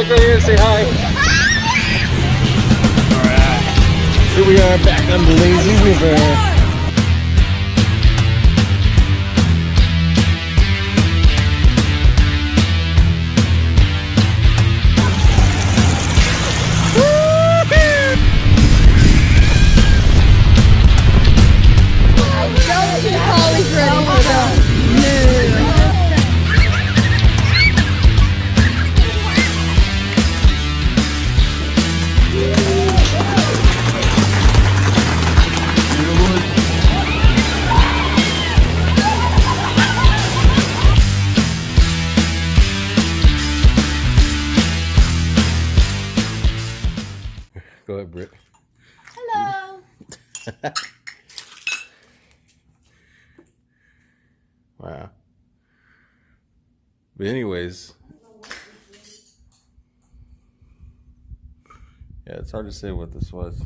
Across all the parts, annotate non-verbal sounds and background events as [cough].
look right here and say hi. Alright. Here we are back on the lazy river. [laughs] wow. But anyways, yeah, it's hard to say what this was.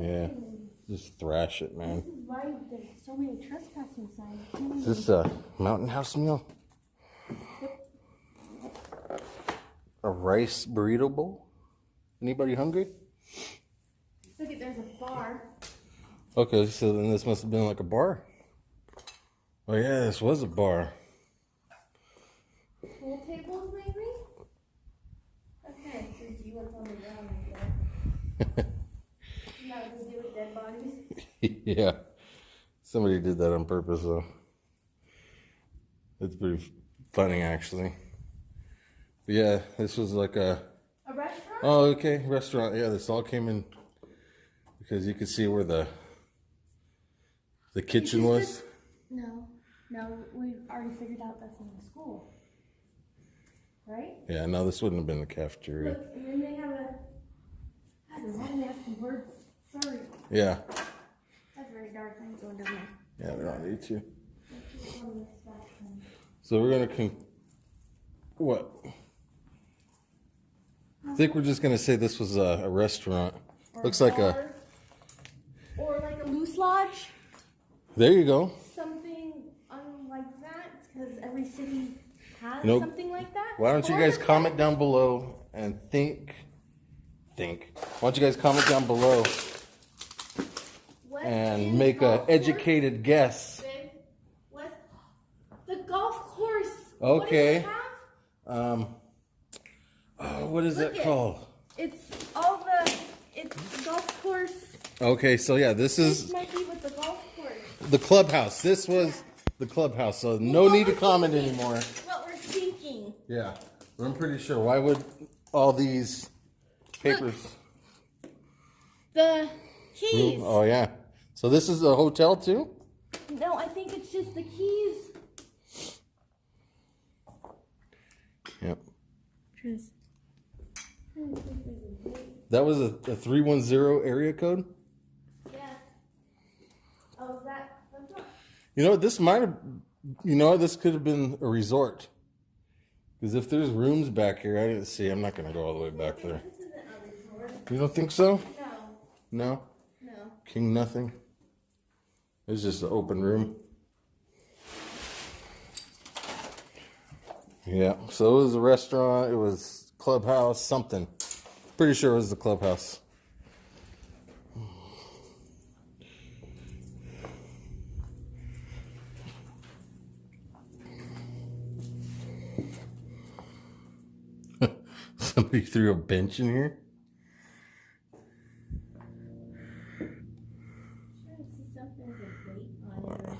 Yeah, just thrash it, man. This is why there's so many trespassing signs. Is this a mountain house meal? A rice burrito bowl? Anybody hungry? Look at there's a bar. Okay, so then this must have been like a bar. Oh yeah, this was a bar. Pool tables maybe? Okay, so do you what's on the ground right there? Not to do with dead bodies. [laughs] yeah. Somebody did that on purpose though. It's pretty funny actually. But yeah, this was like a A restaurant? Oh, okay, restaurant. Yeah, this all came in because you could see where the the kitchen was. No. No, we already figured out that's in the school. Right? Yeah, no, this wouldn't have been the cafeteria. Look, and then they have a. God, there's all nasty words. Sorry. Yeah, That's very dark. I'm going down we don't need to. Let's keep on this back then. So we're gonna con. What? I think we're just gonna say this was a, a restaurant. Or Looks like a. Or like a Moose Lodge. There you go. Something unlike that. Because every city has Nope. something like that. Why don't you guys comment down below and think? Think. Why don't you guys comment down below and make a golf course? educated guess? The golf course. Okay. What? Um. Oh, what is Look that it. called? It's all the. It's golf course. Okay, so yeah, this This is might be with the golf course. the clubhouse. This was the clubhouse, so no What need to comment thinking- anymore. What we're thinking. Yeah, I'm pretty sure. Why would all these papers? The keys. Oh yeah. So this is a hotel too? No, I think it's just the keys. Yep. Tris. That was a, a 310 area code? Yeah. Oh, is that? That's not. You know, this might have, you know, this could have been a resort. Because if there's rooms back here, I didn't see. I'm not going to go all the way back there. This isn't a resort. You don't think so? No. No? No. King nothing? It's just an open room. Yeah, so it was a restaurant, it was clubhouse, something. Pretty sure it was the clubhouse. [laughs] Somebody threw a bench in here. Trying to see something with a date on it.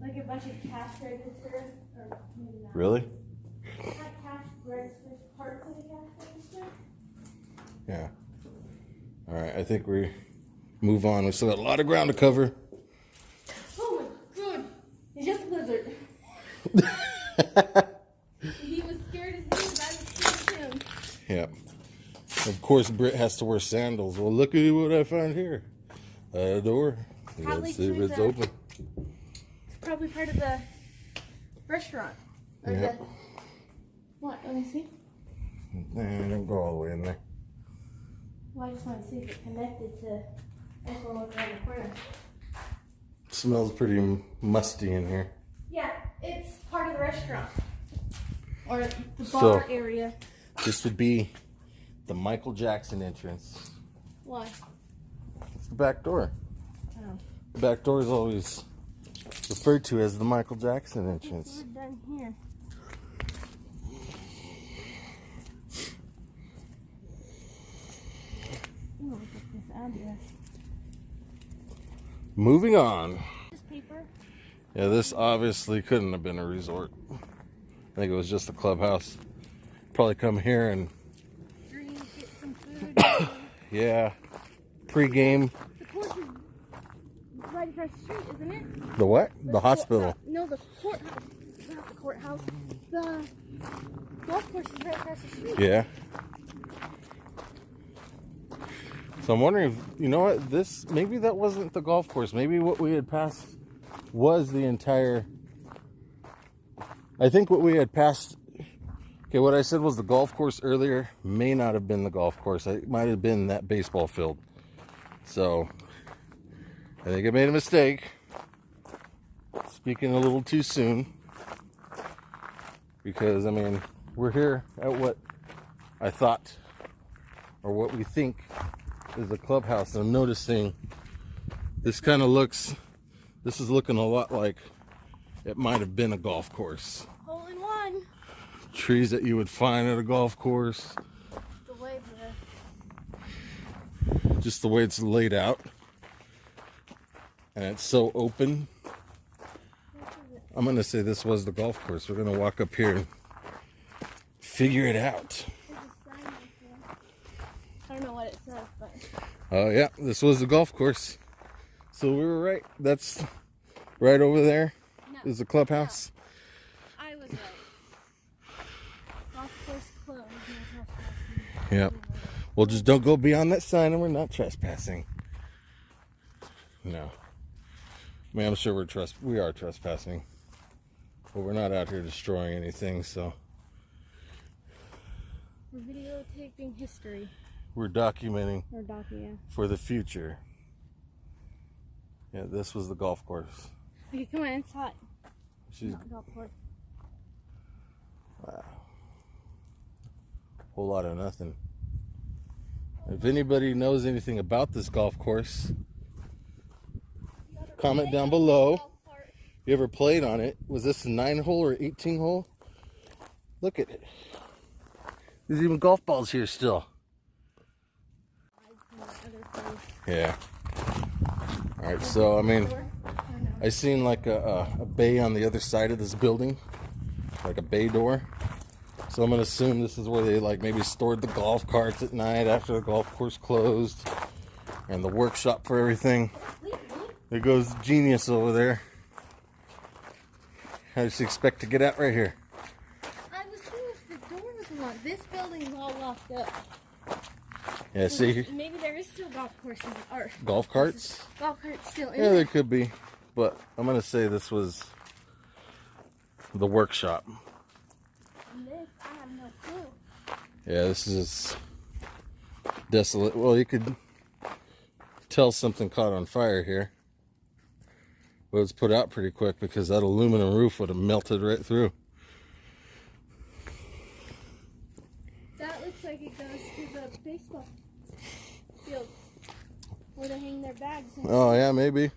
Like a bunch of cash registers. Or maybe not. Really? Not cash registers, parts of the cash register. Yeah. All right, I think we move on. We still got a lot of ground to cover. Oh my god. It's just a lizard. [laughs] he was scared as me, but I was scared too. Yeah. Of course, Britt has to wear sandals. Well, look at what I found here. Uh, a door. Probably Let's see if it's open. It's probably part of the restaurant. Or Yeah. the. What? Let me see. Nah, don't go all the way in there. Well, I just want to see if it connected to. I just want to look around the corner. smells pretty musty in here. Yeah, it's part of the restaurant. Or the So- bar area. This would be the Michael Jackson entrance. Why? It's the back door. Oh. The back door is always referred to as the Michael Jackson We're entrance. done here. Ooh, look at this address. Moving on. Yeah, this obviously couldn't have been a resort. I think it was just a clubhouse. Probably come here and Drink, get some food. [coughs] yeah, pregame. The right across the street, isn't it? The what? The court- hospital. no, the courthouse. Not the courthouse. The golf course is right across the street. Yeah. So I'm wondering, if, you know what? This maybe that wasn't the golf course. Maybe what we had passed was the entire. I think what we had passed. Okay, what I said was the golf course earlier may not have been the golf course. It might have been that baseball field. So I think I made a mistake. Speaking a little too soon. Because I mean, we're here at what I thought or what we think is a clubhouse. And I'm noticing this kind of looks this is looking a lot like it might have been a golf course. Hole in one. Trees that you would find at a golf course, The way the just the way it's laid out. And it's so open. I'm gonna say this was the golf course. We're gonna walk up here and figure it out. there's a sign right there. I don't know what it says, but Oh yeah, this was the golf course. So we were right. That's right over there no, is the clubhouse. I was right. Golf course closed. No. Yep. Well, just don't go beyond that sign, and we're not trespassing. No. I mean, I'm sure we're we are trespassing, but we're not out here destroying anything. So We're videotaping history. we're documenting document. for the future. Yeah, this was the golf course. Okay, come on, it's hot. She's Not golf course. a whole lot of nothing. If anybody knows anything about this golf course, comment down below. You ever played on it? Was this a nine hole or 18 hole? Look at it. There's even golf balls here still. Yeah. All right. So I mean, I seen like a, a, a bay on the other side of this building, like a bay door. So I'm gonna assume this is where they like maybe stored the golf carts at night after the golf course closed, and the workshop for everything. There goes genius over there. I just expect to get out right here. I was seeing if the door was locked. This building's all locked up. Yeah, see Maybe there is still golf courses or golf carts. golf carts still in Yeah, there. there could be, but I'm gonna say this was the workshop. This, I have no clue. Yeah, this is desolate. Well, you could tell something caught on fire here. But it's put out pretty quick because that aluminum roof would have melted right through. That looks like it goes to the baseball field where they hang their bags. Oh, yeah, maybe.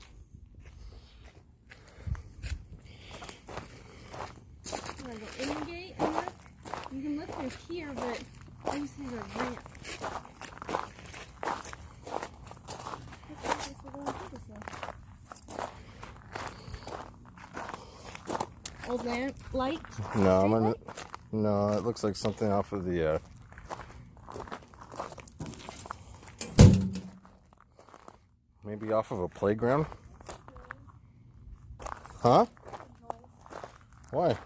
In gate? You can look through here, but just need a ramp. Looks like this will go into this one. Old lamp light. No, I'm gonna. No, it looks like something off of the. Uh... Maybe off of a playground. Huh? Why?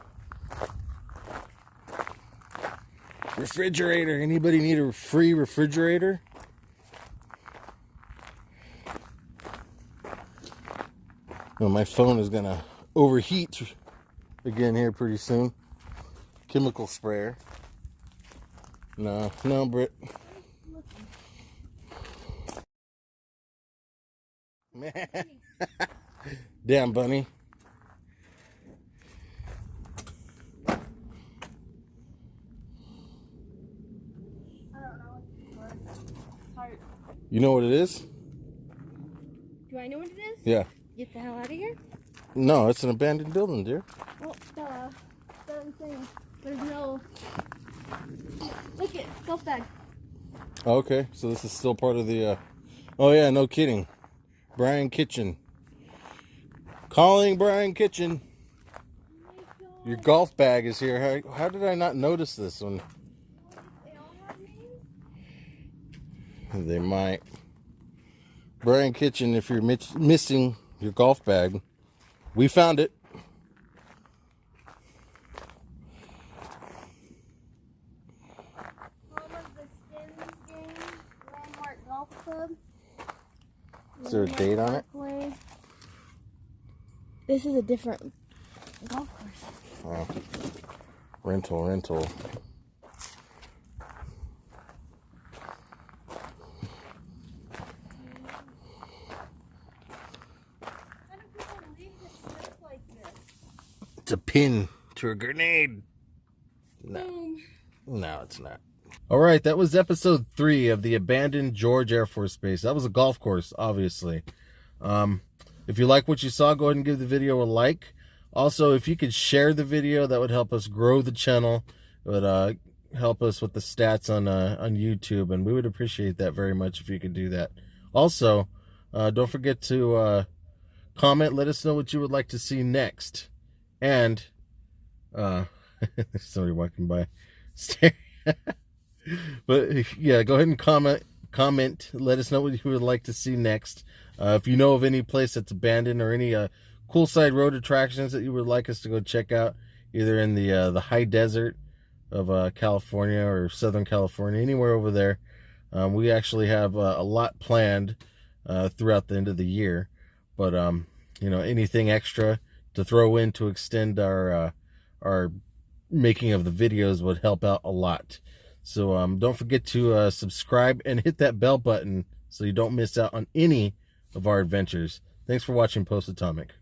Refrigerator. Anybody need a free refrigerator? Well, my phone is gonna overheat again here pretty soon. Chemical sprayer. No, no, Britt. Man. [laughs] Damn, bunny. You know what it is? Do I know what it is? Yeah. Get the hell out of here? No, it's an abandoned building, dear. Well, the certain thing. There's no. Look it, golf bag. Okay, so this is still part of the. Uh... Oh yeah, no kidding. Brian Kitchen. Calling Brian Kitchen. Your golf bag is here. How, how did I not notice this one? They all have names. They might. Brian Kitchen, if you're missing your golf bag, we found it. Home of the Skins game. Landmark Golf Club. Is there a date on it? This is a different golf course. Oh. Rental, rental. How do people leave this place like this? It's a pin to a grenade. No. No, it's not. All right, that was episode three of the abandoned George Air Force Base. That was a golf course, obviously. Um, if you like what you saw, go ahead and give the video a like. Also, if you could share the video, that would help us grow the channel. It would uh, help us with the stats on uh, on YouTube, and we would appreciate that very much if you could do that. Also, uh, don't forget to uh, comment. Let us know what you would like to see next, and uh, [laughs] there's somebody walking by. [laughs] but yeah, go ahead and comment. Comment. Let us know what you would like to see next. Uh, if you know of any place that's abandoned or any uh, cool side road attractions that you would like us to go check out, either in the uh, the high desert of uh, California or Southern California, anywhere over there, um, we actually have uh, a lot planned uh, throughout the end of the year. But um, you know, anything extra to throw in to extend our uh, our making of the videos would help out a lot. So um, don't forget to uh, subscribe and hit that bell button so you don't miss out on any of our adventures. Thanks for watching Post Atomic.